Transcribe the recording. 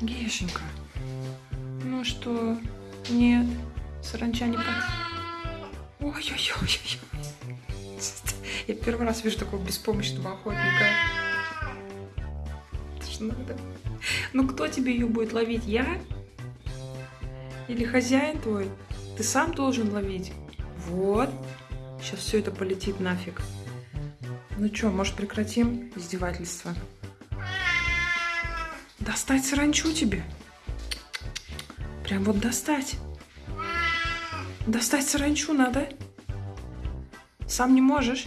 Гешенька. Ну что? Нет. Саранча не по... Ой-ой-ой. Я первый раз вижу такого беспомощного охотника. Это ж надо. Ну кто тебе ее будет ловить? Я? Или хозяин твой? Ты сам должен ловить. Вот. Сейчас все это полетит нафиг. Ну что, может прекратим издевательство? Достать саранчу тебе? Прям вот достать. Достать саранчу надо. Сам не можешь?